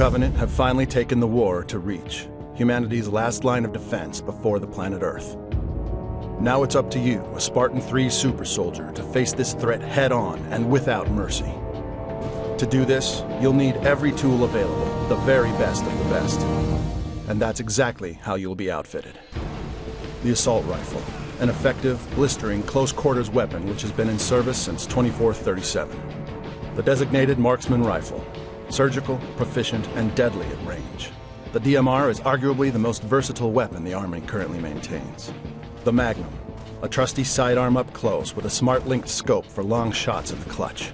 Covenant have finally taken the war to Reach, humanity's last line of defense before the planet Earth. Now it's up to you, a Spartan 3 super soldier, to face this threat head on and without mercy. To do this, you'll need every tool available, the very best of the best. And that's exactly how you'll be outfitted. The assault rifle, an effective, blistering, close-quarters weapon which has been in service since 2437. The designated marksman rifle, surgical, proficient, and deadly at range. The DMR is arguably the most versatile weapon the Army currently maintains. The Magnum, a trusty sidearm up close with a smart-linked scope for long shots in the clutch.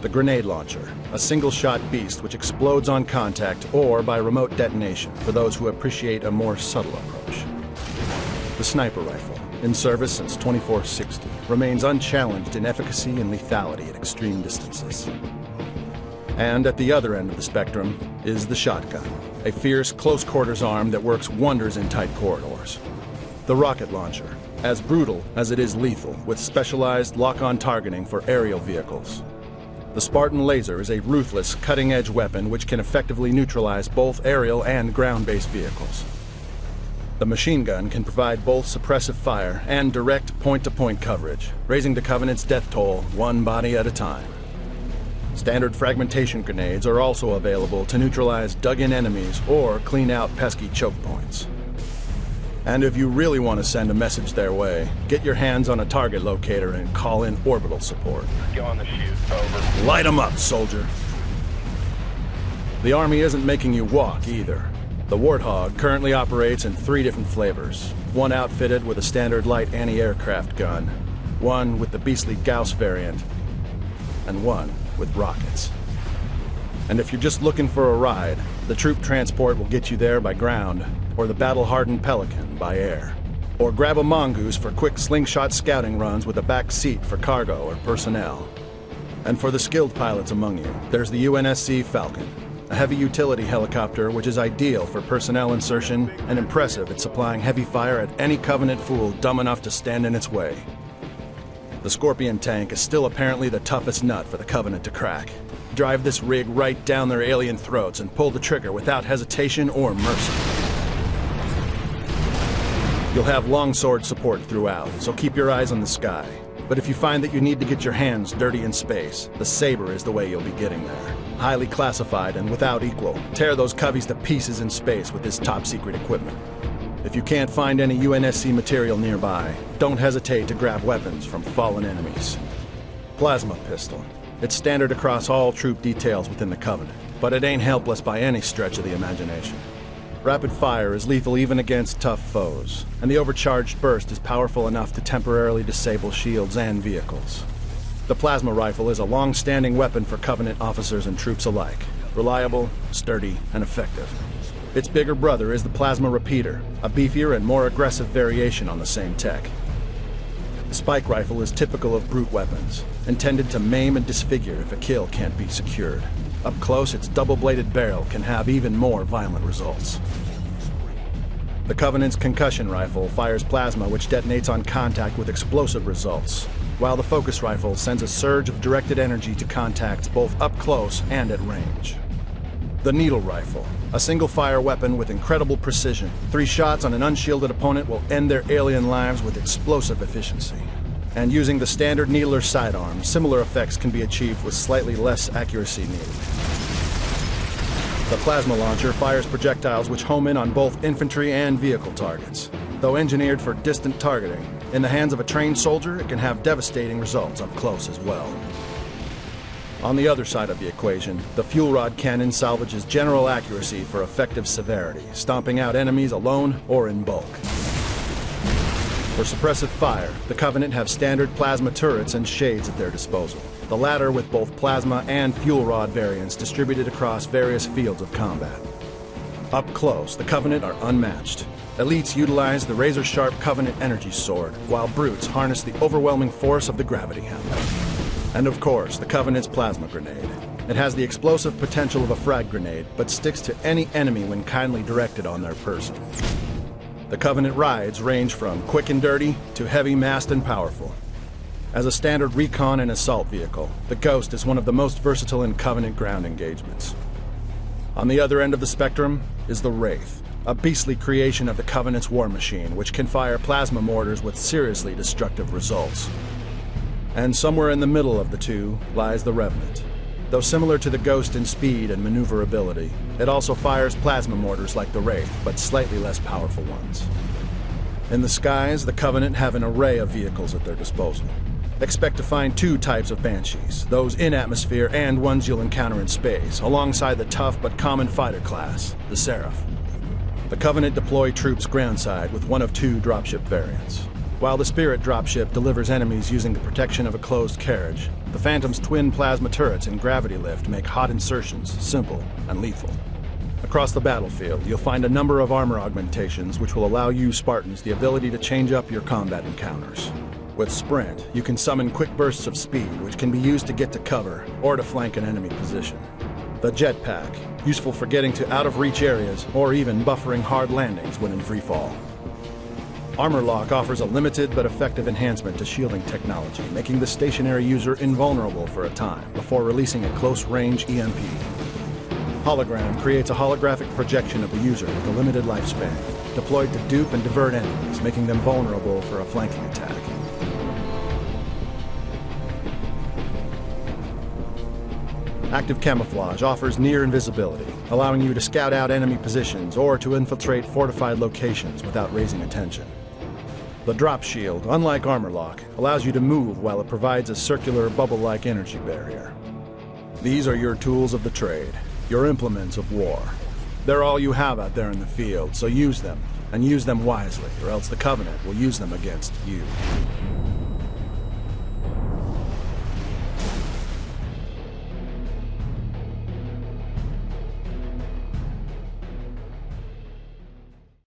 The grenade launcher, a single-shot beast which explodes on contact or by remote detonation for those who appreciate a more subtle approach. The sniper rifle, in service since 2460, remains unchallenged in efficacy and lethality at extreme distances. And at the other end of the spectrum is the shotgun, a fierce close-quarters arm that works wonders in tight corridors. The rocket launcher, as brutal as it is lethal, with specialized lock-on targeting for aerial vehicles. The Spartan laser is a ruthless, cutting-edge weapon which can effectively neutralize both aerial and ground-based vehicles. The machine gun can provide both suppressive fire and direct point-to-point coverage, raising the Covenant's death toll one body at a time. Standard fragmentation grenades are also available to neutralize dug-in enemies or clean out pesky choke points. And if you really want to send a message their way, get your hands on a target locator and call in orbital support. Go on the shoot. Over. Light 'em up, soldier. The Army isn't making you walk either. The Warthog currently operates in three different flavors. One outfitted with a standard light anti-aircraft gun, one with the beastly Gauss variant, and one with rockets. And if you're just looking for a ride, the troop transport will get you there by ground, or the battle-hardened Pelican by air. Or grab a Mongoose for quick slingshot scouting runs with a back seat for cargo or personnel. And for the skilled pilots among you, there's the UNSC Falcon, a heavy utility helicopter which is ideal for personnel insertion and impressive at supplying heavy fire at any Covenant fool dumb enough to stand in its way. The Scorpion tank is still apparently the toughest nut for the Covenant to crack. Drive this rig right down their alien throats and pull the trigger without hesitation or mercy. You'll have longsword support throughout, so keep your eyes on the sky. But if you find that you need to get your hands dirty in space, the Saber is the way you'll be getting there. Highly classified and without equal, tear those coveys to pieces in space with this top-secret equipment. If you can't find any UNSC material nearby, don't hesitate to grab weapons from fallen enemies. Plasma pistol. It's standard across all troop details within the Covenant, but it ain't helpless by any stretch of the imagination. Rapid fire is lethal even against tough foes, and the overcharged burst is powerful enough to temporarily disable shields and vehicles. The plasma rifle is a long-standing weapon for Covenant officers and troops alike. Reliable, sturdy, and effective. Its bigger brother is the Plasma Repeater, a beefier and more aggressive variation on the same tech. The spike rifle is typical of brute weapons, intended to maim and disfigure if a kill can't be secured. Up close, its double-bladed barrel can have even more violent results. The Covenant's concussion rifle fires plasma which detonates on contact with explosive results, while the focus rifle sends a surge of directed energy to contacts both up close and at range. The needle rifle, a single-fire weapon with incredible precision. Three shots on an unshielded opponent will end their alien lives with explosive efficiency. And using the standard needler sidearm, similar effects can be achieved with slightly less accuracy needed. The plasma launcher fires projectiles which home in on both infantry and vehicle targets. Though engineered for distant targeting, in the hands of a trained soldier, it can have devastating results up close as well. On the other side of the equation, the fuel rod cannon salvages general accuracy for effective severity, stomping out enemies alone or in bulk. For suppressive fire, the Covenant have standard plasma turrets and shades at their disposal, the latter with both plasma and fuel rod variants distributed across various fields of combat. Up close, the Covenant are unmatched. Elites utilize the razor-sharp Covenant energy sword, while brutes harness the overwhelming force of the gravity hammer. And of course, the Covenant's plasma grenade. It has the explosive potential of a frag grenade, but sticks to any enemy when kindly directed on their person. The Covenant rides range from quick and dirty to heavy, massed, and powerful. As a standard recon and assault vehicle, the Ghost is one of the most versatile in Covenant ground engagements. On the other end of the spectrum is the Wraith, a beastly creation of the Covenant's war machine, which can fire plasma mortars with seriously destructive results. And somewhere in the middle of the two lies the Revenant. Though similar to the Ghost in speed and maneuverability, it also fires plasma mortars like the Wraith, but slightly less powerful ones. In the skies, the Covenant have an array of vehicles at their disposal. Expect to find two types of Banshees, those in atmosphere and ones you'll encounter in space, alongside the tough but common fighter class, the Seraph. The Covenant deploy troops groundside with one of two dropship variants. While the Spirit dropship delivers enemies using the protection of a closed carriage, the Phantom's twin plasma turrets and gravity lift make hot insertions simple and lethal. Across the battlefield, you'll find a number of armor augmentations which will allow you Spartans the ability to change up your combat encounters. With Sprint, you can summon quick bursts of speed, which can be used to get to cover or to flank an enemy position. The Jetpack, useful for getting to out-of-reach areas or even buffering hard landings when in free fall. Armor Lock offers a limited but effective enhancement to shielding technology, making the stationary user invulnerable for a time before releasing a close-range EMP. Hologram creates a holographic projection of the user with a limited lifespan, deployed to dupe and divert enemies, making them vulnerable for a flanking attack. Active camouflage offers near invisibility, allowing you to scout out enemy positions or to infiltrate fortified locations without raising attention. The drop shield, unlike armor lock, allows you to move while it provides a circular bubble-like energy barrier. These are your tools of the trade, your implements of war. They're all you have out there in the field, so use them, and use them wisely, or else the Covenant will use them against you.